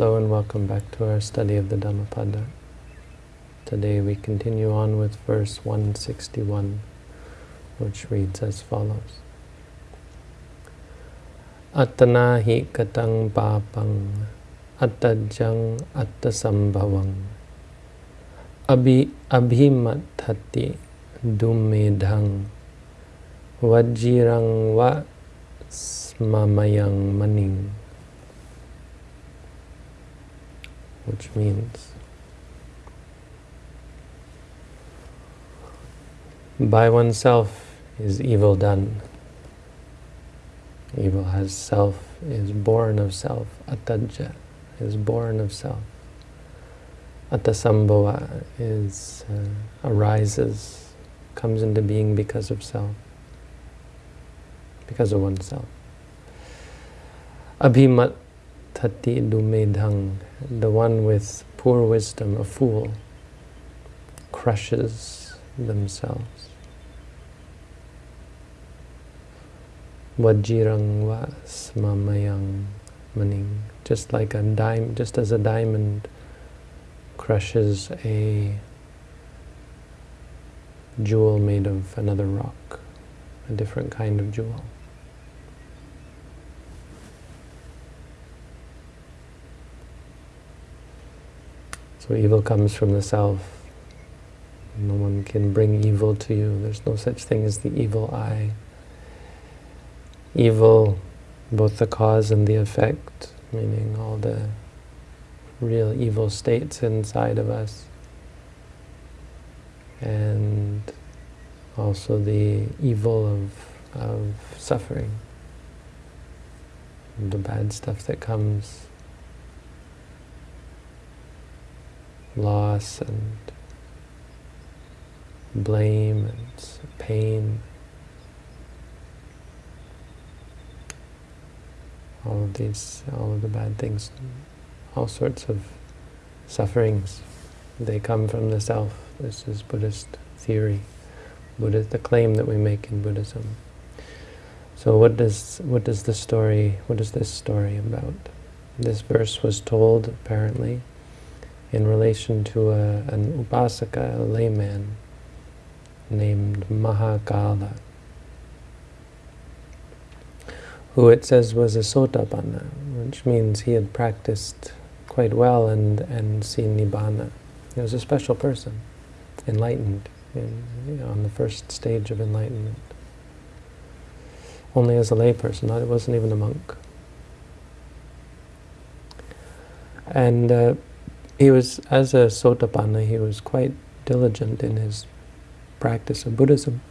Hello and welcome back to our study of the Dhammapada. Today we continue on with verse 161, which reads as follows. Attana hi katang papang attajang attasambhavang abhi abhimathati dummedhang vajirang va smamayang maning which means by oneself is evil done. Evil has self, is born of self. Attaja is born of self. Attasambhava is uh, arises, comes into being because of self, because of oneself. Abhimat tati dummedhang, the one with poor wisdom, a fool, crushes themselves. Vajirang va smamayang maning, just like a diamond, just as a diamond crushes a jewel made of another rock, a different kind of jewel. Evil comes from the self. No one can bring evil to you. There's no such thing as the evil eye. Evil, both the cause and the effect, meaning all the real evil states inside of us, and also the evil of, of suffering, the bad stuff that comes loss and blame and pain. All of these, all of the bad things, all sorts of sufferings, they come from the self. This is Buddhist theory, Buddha, the claim that we make in Buddhism. So what does, what does the story, what is this story about? This verse was told, apparently, in relation to a, an upasaka, a layman, named Mahakala, who it says was a sotapanna, which means he had practiced quite well and, and seen nibbana. He was a special person, enlightened, in, you know, on the first stage of enlightenment. Only as a layperson, not, it wasn't even a monk. And uh, he was, as a Sotapanna, he was quite diligent in his practice of Buddhism.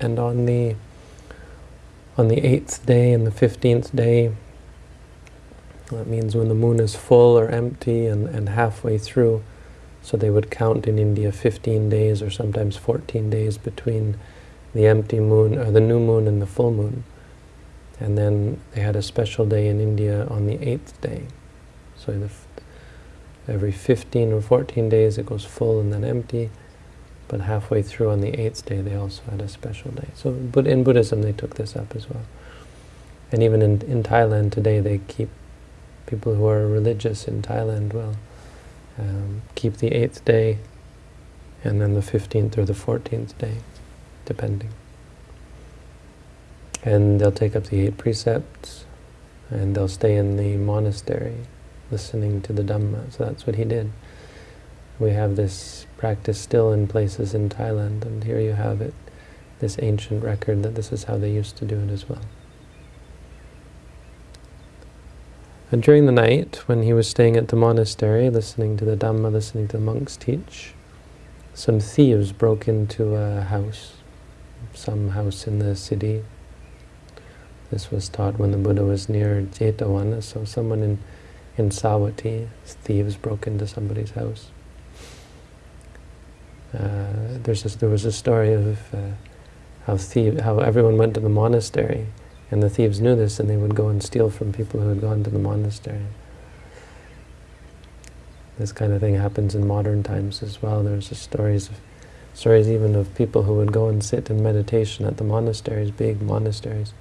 And on the on the eighth day and the fifteenth day, that means when the moon is full or empty and, and halfway through, so they would count in India 15 days or sometimes 14 days between the empty moon, or the new moon and the full moon. And then they had a special day in India on the eighth day. So the Every 15 or 14 days it goes full and then empty, but halfway through on the eighth day they also had a special day. So but in Buddhism they took this up as well. And even in, in Thailand today they keep, people who are religious in Thailand will um, keep the eighth day and then the 15th or the 14th day, depending. And they'll take up the eight precepts, and they'll stay in the monastery listening to the Dhamma. So that's what he did. We have this practice still in places in Thailand, and here you have it, this ancient record that this is how they used to do it as well. And during the night, when he was staying at the monastery, listening to the Dhamma, listening to the monks teach, some thieves broke into a house, some house in the city. This was taught when the Buddha was near Jetavana, so someone in in Savatthi, thieves broke into somebody's house. Uh, there's this, there was a story of uh, how thieves, how everyone went to the monastery, and the thieves knew this, and they would go and steal from people who had gone to the monastery. This kind of thing happens in modern times as well. There's stories of stories even of people who would go and sit in meditation at the monasteries, big monasteries,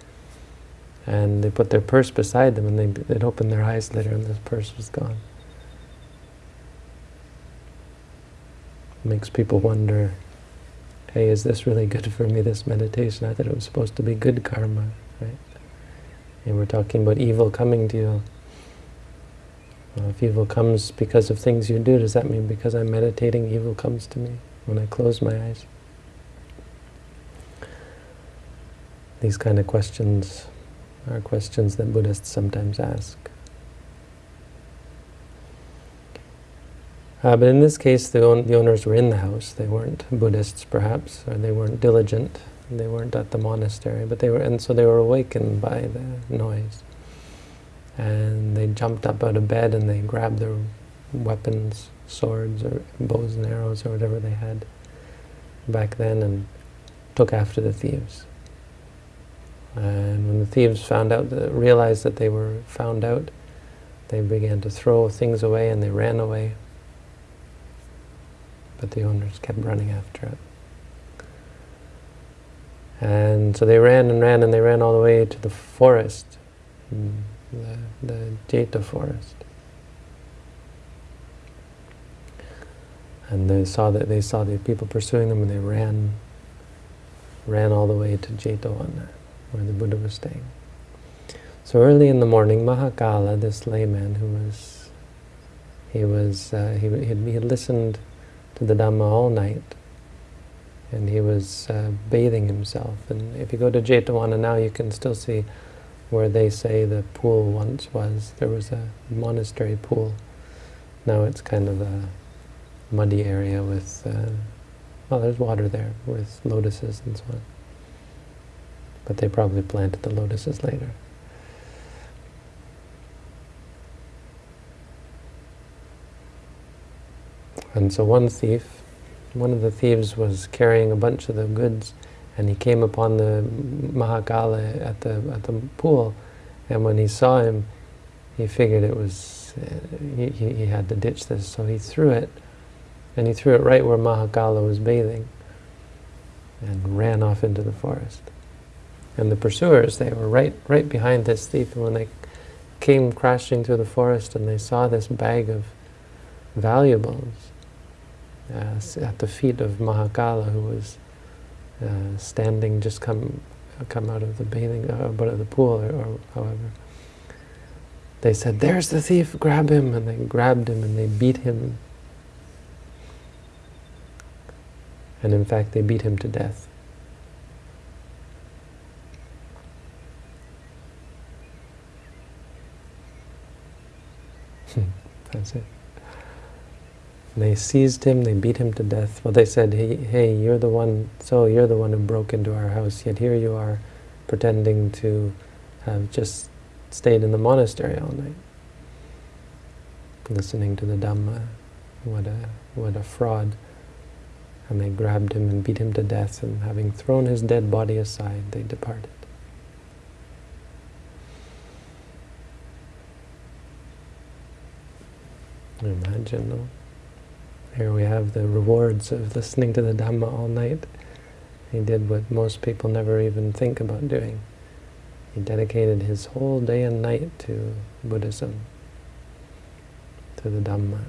And they put their purse beside them, and they, they'd open their eyes later, and the purse was gone. makes people wonder, hey, is this really good for me, this meditation? I thought it was supposed to be good karma, right? And we're talking about evil coming to you. Well, if evil comes because of things you do, does that mean because I'm meditating, evil comes to me when I close my eyes? These kind of questions are questions that Buddhists sometimes ask. Uh, but in this case, the, own, the owners were in the house. They weren't Buddhists, perhaps, or they weren't diligent. They weren't at the monastery, but they were, and so they were awakened by the noise. And they jumped up out of bed and they grabbed their weapons, swords or bows and arrows or whatever they had back then, and took after the thieves. And when the thieves found out, realized that they were found out, they began to throw things away and they ran away but the owners kept running after it. And so they ran and ran and they ran all the way to the forest, mm, the, the Jeta forest. And they saw that they saw the people pursuing them and they ran ran all the way to Jetavana, where the Buddha was staying. So early in the morning, Mahakala, this layman who was, he was, uh, he, he had listened to the Dhamma all night. And he was uh, bathing himself. And if you go to Jetavana now, you can still see where they say the pool once was. There was a monastery pool. Now it's kind of a muddy area with, uh, well, there's water there with lotuses and so on. But they probably planted the lotuses later. And so one thief, one of the thieves was carrying a bunch of the goods, and he came upon the Mahakala at the at the pool, and when he saw him, he figured it was uh, he, he had to ditch this, so he threw it, and he threw it right where Mahakala was bathing, and ran off into the forest. And the pursuers, they were right right behind this thief, and when they came crashing through the forest and they saw this bag of valuables, uh, at the feet of Mahakala, who was uh, standing, just come come out of the bathing, uh, out of the pool, or, or, however. They said, "There's the thief! Grab him!" And they grabbed him and they beat him. And in fact, they beat him to death. That's it. They seized him, they beat him to death. Well, they said, hey, hey, you're the one, so you're the one who broke into our house, yet here you are pretending to have just stayed in the monastery all night, listening to the Dhamma. What a, what a fraud. And they grabbed him and beat him to death, and having thrown his dead body aside, they departed. Imagine, no? Here we have the rewards of listening to the Dhamma all night. He did what most people never even think about doing. He dedicated his whole day and night to Buddhism, to the Dhamma.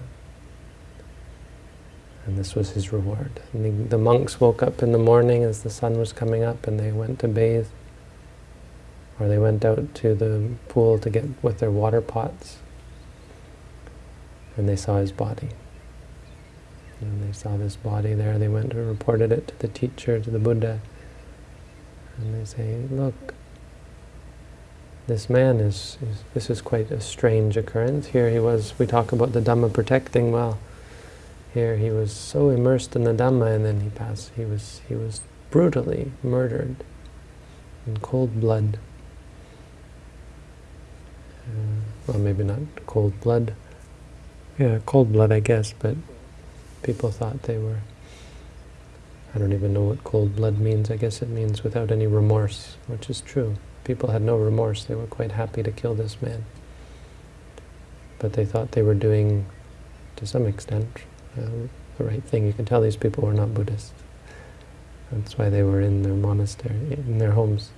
And this was his reward. The, the monks woke up in the morning as the sun was coming up and they went to bathe. Or they went out to the pool to get with their water pots. And they saw his body. And they saw this body there, they went and reported it to the teacher, to the Buddha. And they say, look, this man is, is, this is quite a strange occurrence. Here he was, we talk about the Dhamma protecting, well, here he was so immersed in the Dhamma and then he passed, he was, he was brutally murdered in cold blood. Uh, well, maybe not cold blood. Yeah, cold blood, I guess, but people thought they were, I don't even know what cold blood means. I guess it means without any remorse, which is true. People had no remorse. They were quite happy to kill this man. But they thought they were doing, to some extent, uh, the right thing. You can tell these people were not Buddhists. That's why they were in their monastery, in their homes.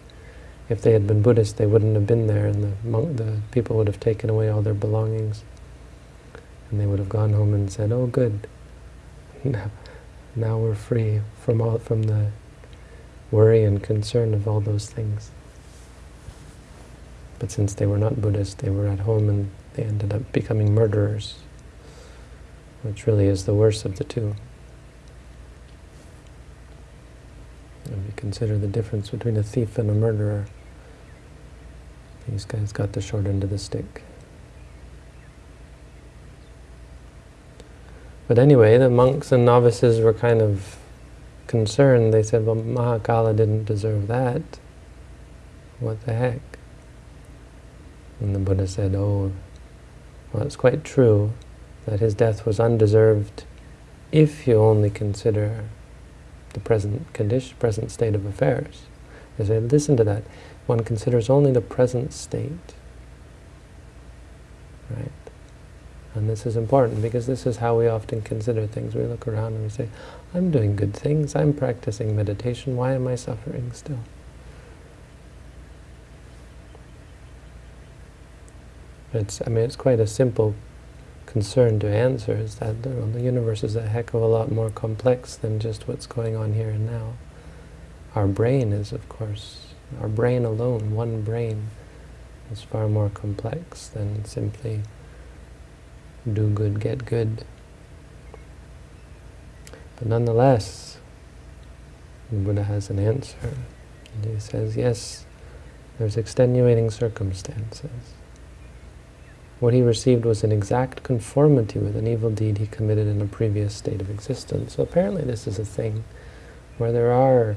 if they had been Buddhist, they wouldn't have been there, and the monk, the people would have taken away all their belongings, and they would have gone home and said, "Oh, good, now, we're free from all from the worry and concern of all those things." But since they were not Buddhist, they were at home and they ended up becoming murderers, which really is the worst of the two. If you consider the difference between a thief and a murderer, these guys got the short end of the stick. But anyway, the monks and novices were kind of concerned. They said, well, Mahakala didn't deserve that. What the heck? And the Buddha said, oh, well, it's quite true that his death was undeserved if you only consider the present condition, present state of affairs. They say, listen to that. One considers only the present state. Right? And this is important because this is how we often consider things. We look around and we say, I'm doing good things, I'm practicing meditation, why am I suffering still? It's, I mean, it's quite a simple concern to answer is that you know, the universe is a heck of a lot more complex than just what's going on here and now. Our brain is, of course, our brain alone, one brain, is far more complex than simply do good, get good. But nonetheless, the Buddha has an answer. And he says, yes, there's extenuating circumstances. What he received was an exact conformity with an evil deed he committed in a previous state of existence. So apparently this is a thing where there are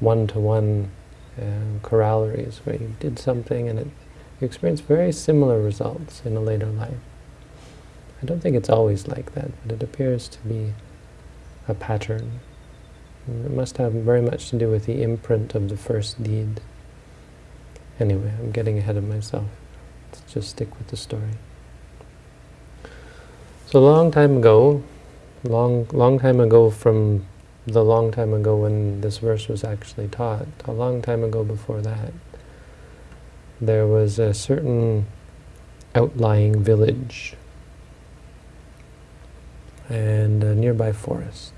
one-to-one -one, uh, corollaries where you did something and it, you experience very similar results in a later life. I don't think it's always like that, but it appears to be a pattern. It must have very much to do with the imprint of the first deed. Anyway, I'm getting ahead of myself. Let's just stick with the story. So a long time ago, long long time ago from the long time ago when this verse was actually taught, a long time ago before that, there was a certain outlying village and a nearby forest.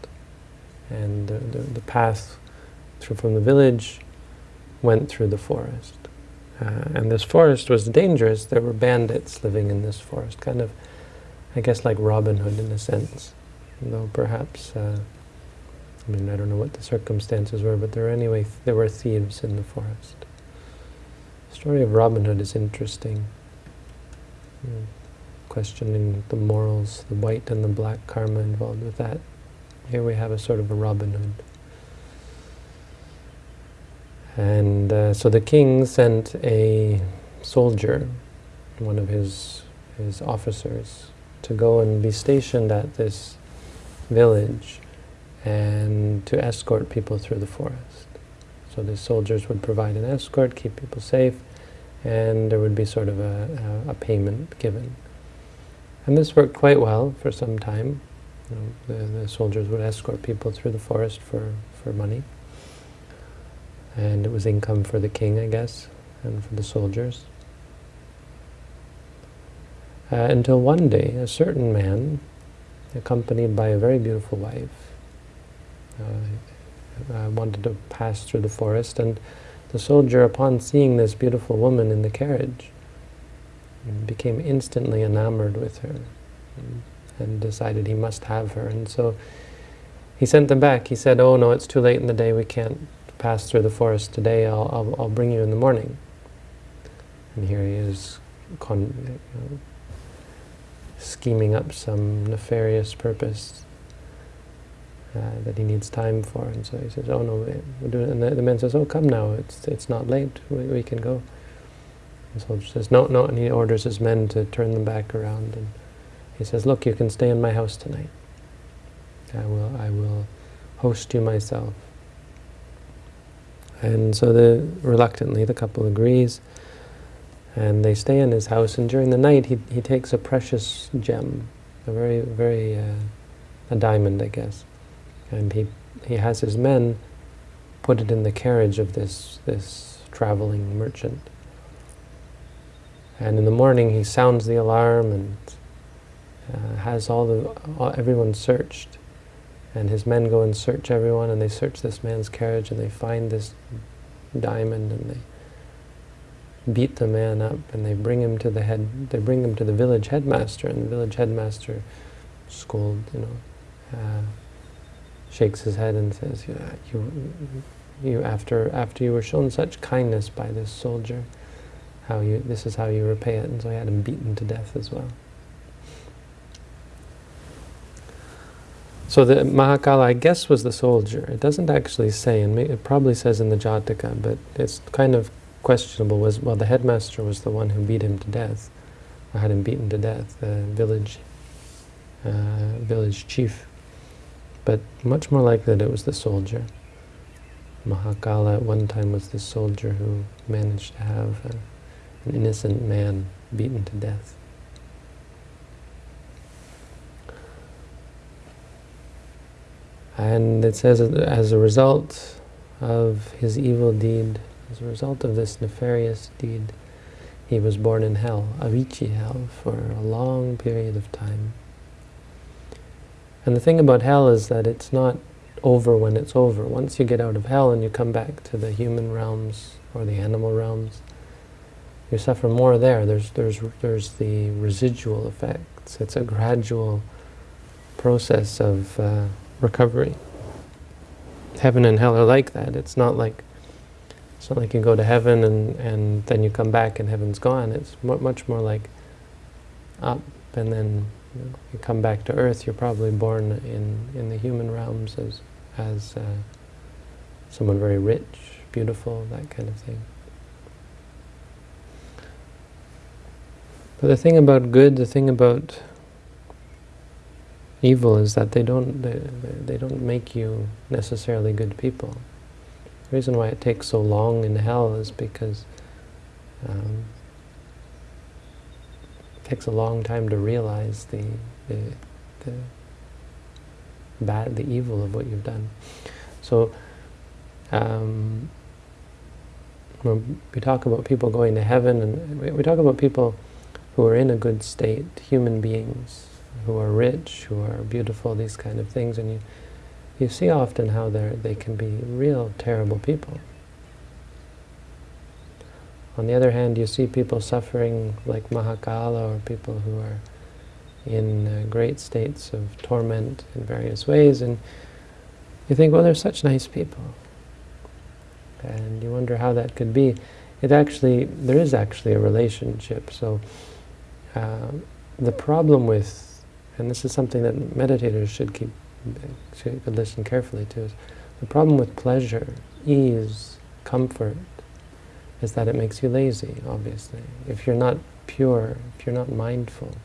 And the, the, the path through from the village went through the forest. Uh, and this forest was dangerous. There were bandits living in this forest, kind of, I guess, like Robin Hood in a sense. Though perhaps, uh, I mean, I don't know what the circumstances were, but there were anyway, there were thieves in the forest. The story of Robin Hood is interesting. Hmm. Questioning the morals, the white and the black karma involved with that. Here we have a sort of a Robin Hood. And uh, so the king sent a soldier, one of his, his officers, to go and be stationed at this village and to escort people through the forest. So the soldiers would provide an escort, keep people safe, and there would be sort of a, a, a payment given. And this worked quite well for some time. You know, the, the soldiers would escort people through the forest for, for money and it was income for the king, I guess, and for the soldiers. Uh, until one day, a certain man, accompanied by a very beautiful wife, uh, uh, wanted to pass through the forest, and the soldier, upon seeing this beautiful woman in the carriage, became instantly enamored with her and, and decided he must have her. And so he sent them back. He said, oh no, it's too late in the day, we can't pass through the forest today, I'll, I'll, I'll bring you in the morning. And here he is con you know, scheming up some nefarious purpose uh, that he needs time for. And so he says, oh no, we'll do it. And the, the man says, oh come now, it's, it's not late, we, we can go. The soldier says, no, no, and he orders his men to turn them back around. And he says, look, you can stay in my house tonight. I will, I will host you myself. And so the, reluctantly the couple agrees, and they stay in his house, and during the night he, he takes a precious gem, a very, very, uh, a diamond, I guess, and he, he has his men put it in the carriage of this, this traveling merchant. And in the morning he sounds the alarm and uh, has all the all, everyone searched. And his men go and search everyone, and they search this man's carriage, and they find this diamond, and they beat the man up, and they bring him to the head. They bring him to the village headmaster, and the village headmaster scold, you know, uh, shakes his head and says, "You, you after after you were shown such kindness by this soldier, how you this is how you repay it." And so he had him beaten to death as well. So the Mahakala, I guess, was the soldier. It doesn't actually say, and it probably says in the Jataka, but it's kind of questionable. Was well, the headmaster was the one who beat him to death, or had him beaten to death. The village uh, village chief, but much more likely that it was the soldier. Mahakala at one time was the soldier who managed to have a, an innocent man beaten to death. And it says as a result of his evil deed, as a result of this nefarious deed, he was born in hell, Avici hell, for a long period of time. And the thing about hell is that it's not over when it's over. Once you get out of hell and you come back to the human realms or the animal realms, you suffer more there. There's, there's, there's the residual effects. It's a gradual process of uh, recovery. Heaven and hell are like that. It's not like it's not like you go to heaven and, and then you come back and heaven's gone. It's much more like up and then you, know, you, come back to earth. You're probably born in, in the human realms as, as uh, someone very rich, beautiful, that kind of thing. But the thing about good, the thing about evil is that they don't they, they don't make you necessarily good people. The reason why it takes so long in hell is because um, it takes a long time to realize the, the, the bad, the evil of what you've done. So um, when we talk about people going to heaven, and we talk about people who are in a good state, human beings, who are rich, who are beautiful, these kind of things, and you you see often how they they can be real terrible people. On the other hand, you see people suffering like Mahakala, or people who are in uh, great states of torment in various ways, and you think, well, they're such nice people. And you wonder how that could be. It actually, there is actually a relationship. So uh, the problem with and this is something that meditators should keep should listen carefully to, is the problem with pleasure, ease, comfort, is that it makes you lazy, obviously. If you're not pure, if you're not mindful,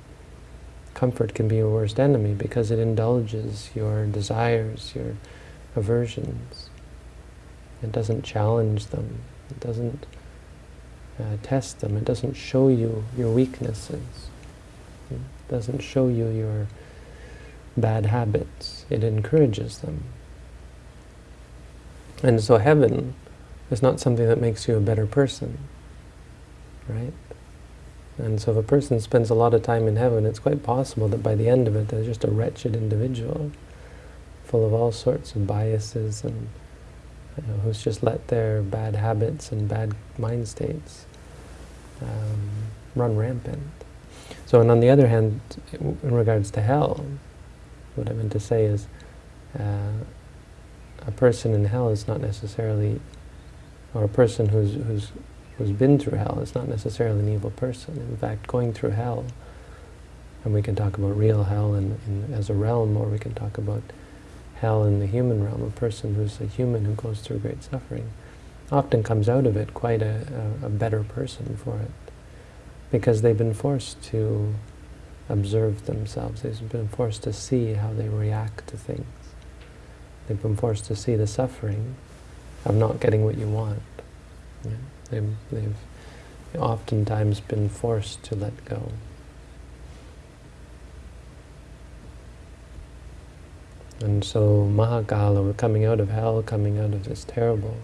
comfort can be your worst enemy because it indulges your desires, your aversions. It doesn't challenge them. It doesn't uh, test them. It doesn't show you your weaknesses It doesn't show you your bad habits. It encourages them. And so heaven is not something that makes you a better person, right? And so if a person spends a lot of time in heaven, it's quite possible that by the end of it, they're just a wretched individual, full of all sorts of biases and you know, who's just let their bad habits and bad mind states um, run rampant. So, and on the other hand, in regards to hell, what I meant to say is uh, a person in hell is not necessarily, or a person who's, who's, who's been through hell is not necessarily an evil person. In fact, going through hell, and we can talk about real hell in, in, as a realm, or we can talk about hell in the human realm, a person who's a human who goes through great suffering, often comes out of it quite a, a, a better person for it because they've been forced to observe themselves. They've been forced to see how they react to things. They've been forced to see the suffering of not getting what you want. Yeah. They've, they've oftentimes been forced to let go. And so Mahakala, coming out of hell, coming out of this terrible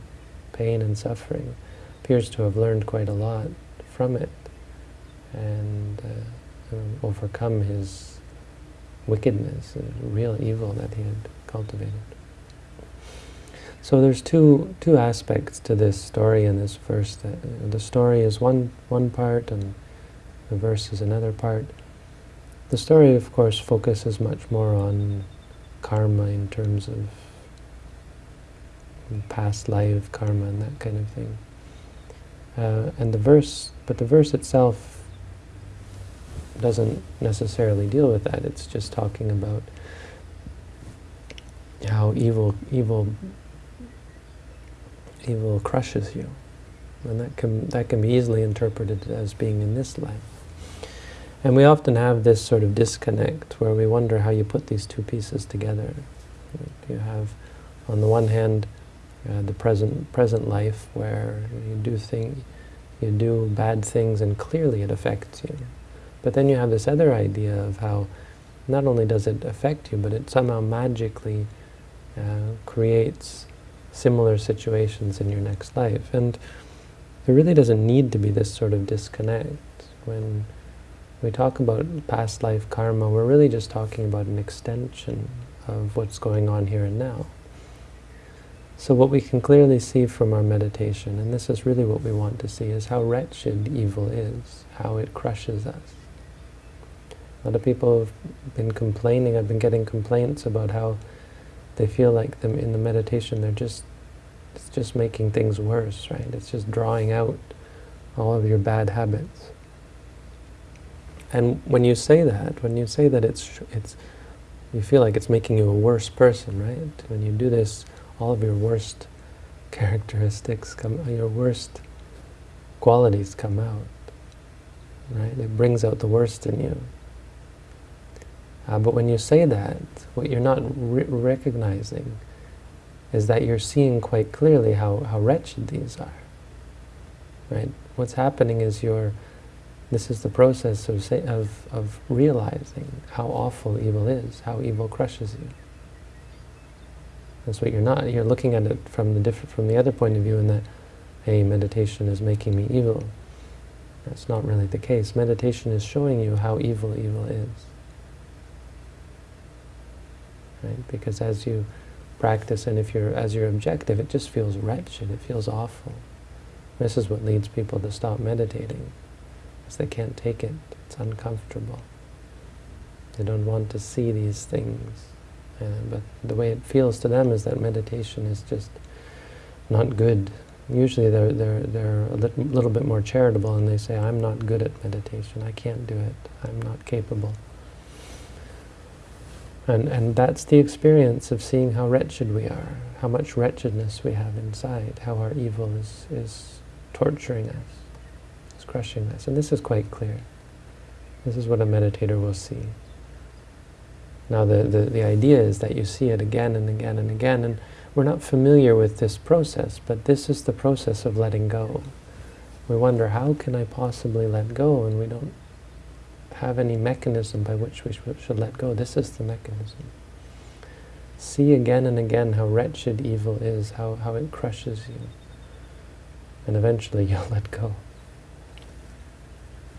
pain and suffering, appears to have learned quite a lot from it and uh, overcome his wickedness, real evil that he had cultivated. So there's two two aspects to this story in this verse. That, uh, the story is one one part, and the verse is another part. The story, of course, focuses much more on karma in terms of past life karma and that kind of thing. Uh, and the verse, but the verse itself doesn't necessarily deal with that. It's just talking about how evil, evil, evil crushes you, and that can that can be easily interpreted as being in this life. And we often have this sort of disconnect where we wonder how you put these two pieces together. You have, on the one hand, uh, the present present life where you do thing, you do bad things, and clearly it affects you. But then you have this other idea of how not only does it affect you, but it somehow magically uh, creates similar situations in your next life. And there really doesn't need to be this sort of disconnect. When we talk about past life karma, we're really just talking about an extension of what's going on here and now. So what we can clearly see from our meditation, and this is really what we want to see, is how wretched evil is, how it crushes us. A lot of people have been complaining, I've been getting complaints about how they feel like them in the meditation they're just it's just making things worse, right? It's just drawing out all of your bad habits. And when you say that, when you say that it's it's you feel like it's making you a worse person, right? When you do this, all of your worst characteristics come, your worst qualities come out, right? It brings out the worst in you. Uh, but when you say that, what you're not re recognizing is that you're seeing quite clearly how, how wretched these are. Right? What's happening is you're, this is the process of, say, of, of realizing how awful evil is, how evil crushes you. That's what you're not, you're looking at it from the, different, from the other point of view in that, hey, meditation is making me evil. That's not really the case. Meditation is showing you how evil evil is right? Because as you practice and if you're as your objective, it just feels wretched, it feels awful. This is what leads people to stop meditating, because they can't take it, it's uncomfortable. They don't want to see these things. Uh, but the way it feels to them is that meditation is just not good. Usually they're, they're, they're a little, little bit more charitable and they say, I'm not good at meditation, I can't do it, I'm not capable. And, and that's the experience of seeing how wretched we are, how much wretchedness we have inside, how our evil is, is torturing us, is crushing us. And this is quite clear. This is what a meditator will see. Now the, the, the idea is that you see it again and again and again, and we're not familiar with this process, but this is the process of letting go. We wonder, how can I possibly let go? And we don't have any mechanism by which we should let go. This is the mechanism. See again and again how wretched evil is, how, how it crushes you. And eventually you'll let go.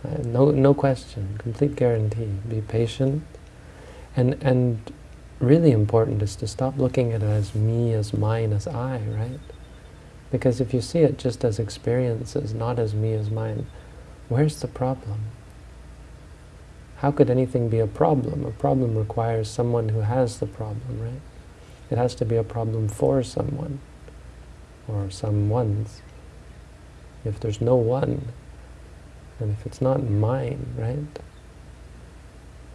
Uh, no, no question, complete guarantee. Be patient. And, and really important is to stop looking at it as me, as mine, as I, right? Because if you see it just as experiences, not as me, as mine, where's the problem? How could anything be a problem? A problem requires someone who has the problem, right? It has to be a problem for someone, or someone's. If there's no one, and if it's not mine, right?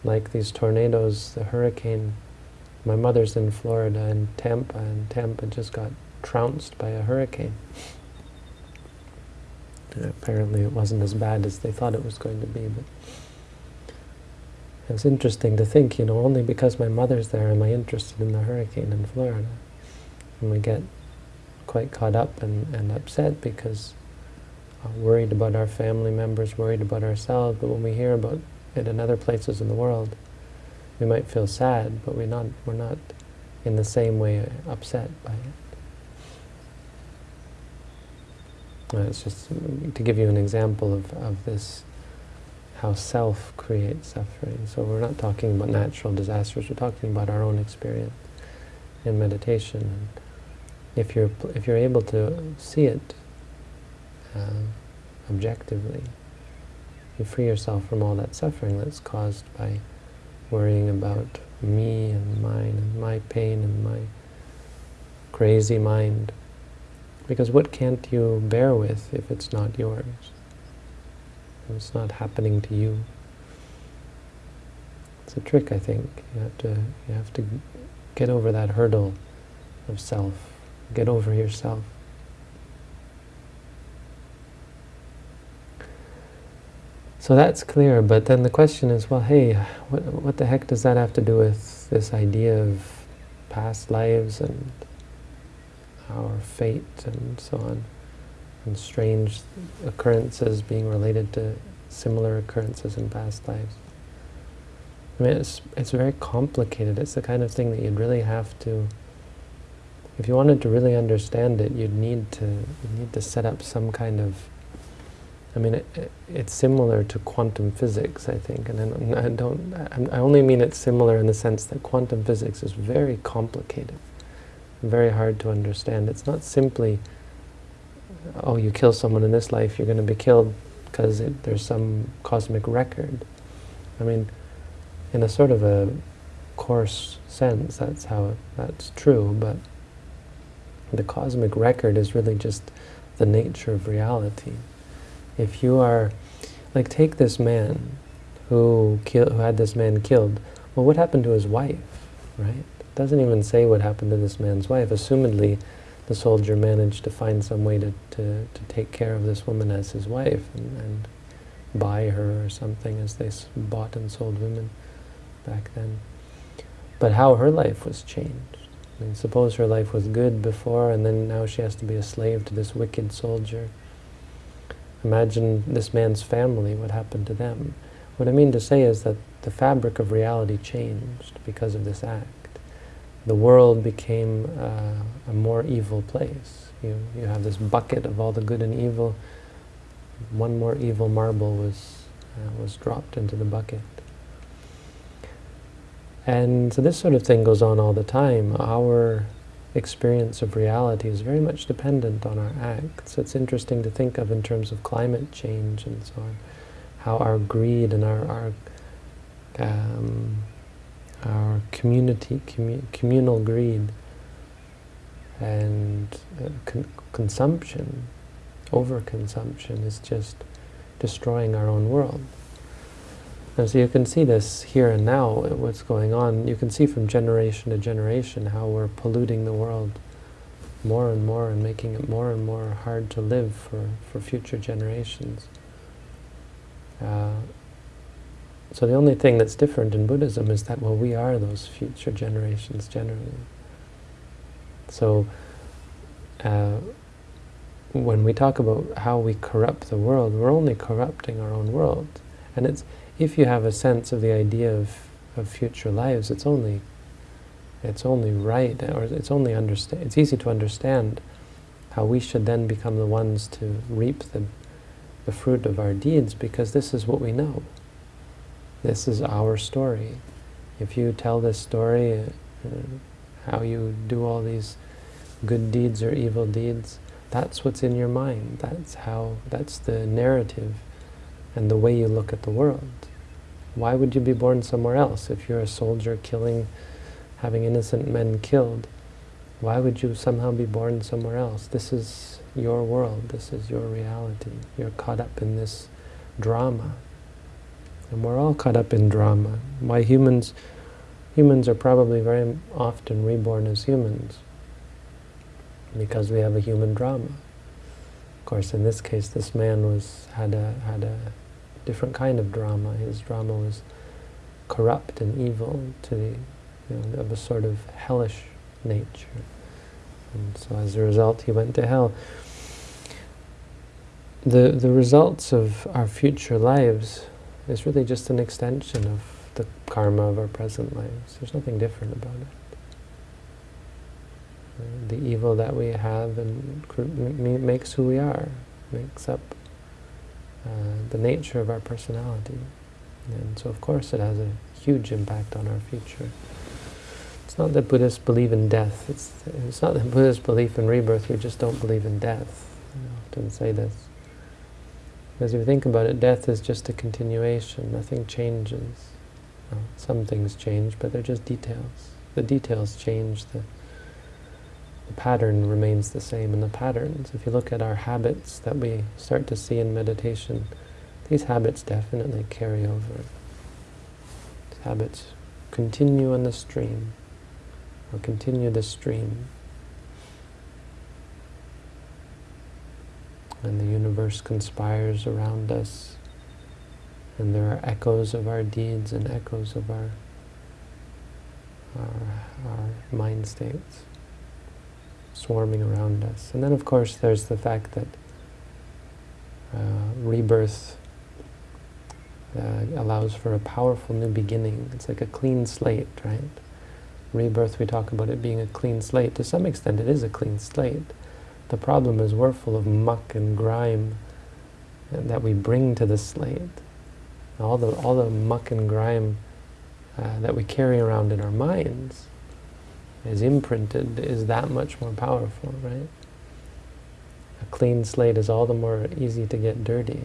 Like these tornadoes, the hurricane, my mother's in Florida, and Tampa, and Tampa just got trounced by a hurricane. apparently it wasn't as bad as they thought it was going to be, but it's interesting to think, you know, only because my mother's there am I interested in the hurricane in Florida. And we get quite caught up and, and upset because uh, worried about our family members, worried about ourselves, but when we hear about it in other places in the world, we might feel sad, but we're not, we're not in the same way upset by it. Uh, it's just to give you an example of, of this, how self creates suffering. So we're not talking about natural disasters, we're talking about our own experience in meditation. And if you're, if you're able to see it uh, objectively, you free yourself from all that suffering that's caused by worrying about me and mine and my pain and my crazy mind. Because what can't you bear with if it's not yours? If it's not happening to you. It's a trick, I think. You have to, you have to get over that hurdle of self. Get over yourself. So that's clear, but then the question is, well, hey, what, what the heck does that have to do with this idea of past lives and our fate and so on, and strange occurrences being related to similar occurrences in past lives? I mean, it's, it's very complicated. It's the kind of thing that you'd really have to, if you wanted to really understand it, you'd need to, you'd need to set up some kind of I mean, it, it's similar to quantum physics, I think, and I, I don't. I only mean it's similar in the sense that quantum physics is very complicated, very hard to understand. It's not simply, oh, you kill someone in this life, you're going to be killed because there's some cosmic record. I mean, in a sort of a coarse sense, that's how that's true, but the cosmic record is really just the nature of reality if you are, like take this man who, kill, who had this man killed, well what happened to his wife, right? It doesn't even say what happened to this man's wife. Assumedly, the soldier managed to find some way to, to, to take care of this woman as his wife and, and buy her or something as they bought and sold women back then. But how her life was changed. I mean, suppose her life was good before and then now she has to be a slave to this wicked soldier. Imagine this man's family, what happened to them. What I mean to say is that the fabric of reality changed because of this act. The world became uh, a more evil place. You, you have this bucket of all the good and evil. One more evil marble was, uh, was dropped into the bucket. And so this sort of thing goes on all the time. Our experience of reality is very much dependent on our acts. It's interesting to think of in terms of climate change and so on, how our greed and our our, um, our community, commu communal greed and uh, con consumption, overconsumption is just destroying our own world. And so you can see this here and now, what's going on. You can see from generation to generation how we're polluting the world more and more and making it more and more hard to live for, for future generations. Uh, so the only thing that's different in Buddhism is that, well, we are those future generations generally. So uh, when we talk about how we corrupt the world, we're only corrupting our own world. And it's if you have a sense of the idea of, of future lives, it's only it's only right, or it's only understand. It's easy to understand how we should then become the ones to reap the the fruit of our deeds, because this is what we know. This is our story. If you tell this story, uh, how you do all these good deeds or evil deeds, that's what's in your mind. That's how. That's the narrative and the way you look at the world. Why would you be born somewhere else if you're a soldier killing, having innocent men killed? Why would you somehow be born somewhere else? This is your world. This is your reality. You're caught up in this drama. And we're all caught up in drama. Why humans, humans are probably very often reborn as humans because we have a human drama. Of course, in this case, this man was had a had a different kind of drama. His drama was corrupt and evil to the, you know, of a sort of hellish nature. And so as a result, he went to hell. The, the results of our future lives is really just an extension of the karma of our present lives. There's nothing different about it. The evil that we have and makes who we are. makes up Uh, the nature of our personality. And so of course it has a huge impact on our future. It's not that Buddhists believe in death. It's, it's not that Buddhists believe in rebirth. We just don't believe in death. I often say this. If you think about it, death is just a continuation. Nothing changes. Well, some things change, but they're just details. The details change. The, the pattern remains the same. And the patterns, if you look at our habits that we start to see in meditation, these habits definitely carry over. These habits continue on the stream, or continue the stream. And the universe conspires around us, and there are echoes of our deeds and echoes of our, our, our mind states swarming around us. And then of course there's the fact that uh, rebirth uh, allows for a powerful new beginning. It's like a clean slate, right? Rebirth, we talk about it being a clean slate. To some extent it is a clean slate. The problem is we're full of muck and grime that we bring to the slate. All the, all the muck and grime uh, that we carry around in our minds is imprinted is that much more powerful, right? A clean slate is all the more easy to get dirty.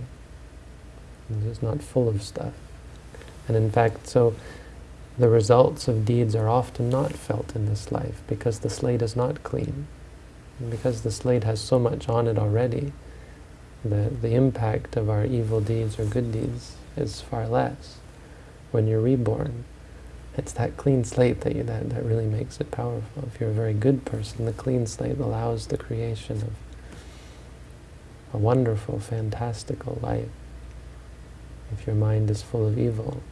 It's just not full of stuff. And in fact, so the results of deeds are often not felt in this life because the slate is not clean. And because the slate has so much on it already, the, the impact of our evil deeds or good deeds is far less. When you're reborn, it's that clean slate that, you, that, that really makes it powerful. If you're a very good person, the clean slate allows the creation of a wonderful, fantastical life. If your mind is full of evil,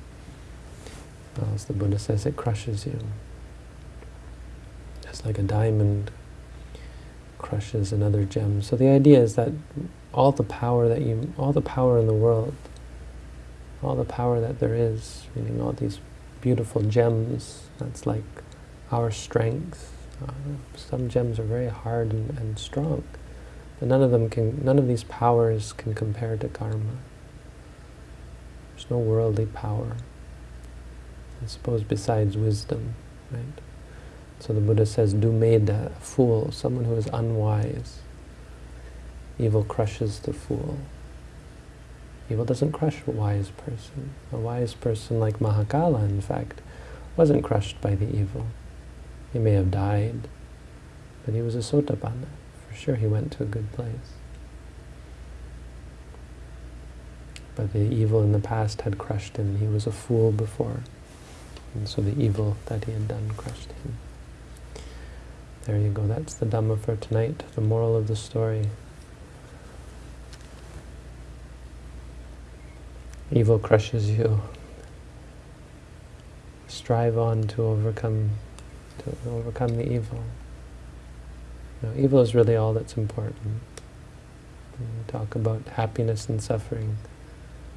as the Buddha says, it crushes you. It's like a diamond crushes another gem. So the idea is that all the power that you, all the power in the world, all the power that there is, meaning all these beautiful gems. That's like our strength. Uh, some gems are very hard and, and strong, but none of them can. None of these powers can compare to karma. There's no worldly power. I suppose besides wisdom, right? So the Buddha says, "Dummedhang, fool, someone who is unwise. Evil crushes the fool." Evil doesn't crush a wise person. A wise person like Mahakala, in fact, wasn't crushed by the evil. He may have died, but he was a sotapanna. For sure he went to a good place. But the evil in the past had crushed him. He was a fool before. And so the evil that he had done crushed him. There you go. That's the Dhamma for tonight. The moral of the story. Evil crushes you. Strive on to overcome to overcome the evil. Know, evil is really all that's important. When we talk about happiness and suffering.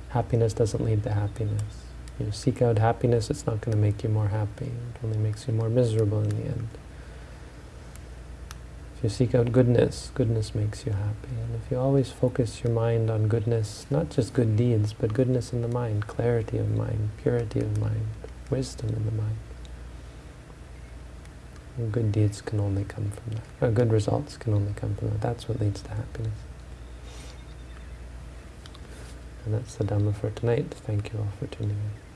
Happiness doesn't lead to happiness. You seek out happiness, it's not going to make you more happy. It only makes you more miserable in the end you seek out goodness, goodness makes you happy. And if you always focus your mind on goodness, not just good deeds, but goodness in the mind, clarity of mind, purity of mind, wisdom in the mind, and good deeds can only come from that. Or good results can only come from that. That's what leads to happiness. And that's the Dhamma for tonight. Thank you all for tuning in.